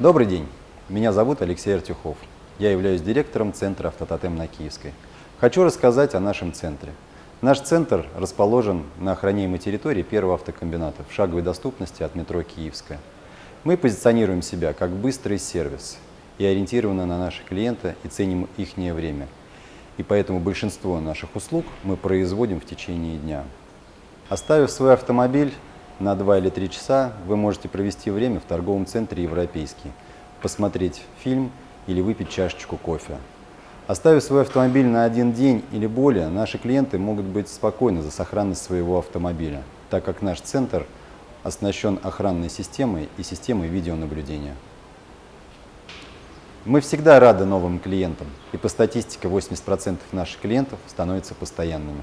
Добрый день, меня зовут Алексей Артюхов. Я являюсь директором Центра «Автототем» на Киевской. Хочу рассказать о нашем центре. Наш центр расположен на охраняемой территории первого автокомбината в шаговой доступности от метро Киевская. Мы позиционируем себя как быстрый сервис и ориентированы на наших клиента и ценим их время. И поэтому большинство наших услуг мы производим в течение дня. Оставив свой автомобиль на 2 или 3 часа, вы можете провести время в торговом центре «Европейский», посмотреть фильм или выпить чашечку кофе. Оставив свой автомобиль на один день или более, наши клиенты могут быть спокойны за сохранность своего автомобиля, так как наш центр оснащен охранной системой и системой видеонаблюдения. Мы всегда рады новым клиентам, и по статистике 80% наших клиентов становятся постоянными.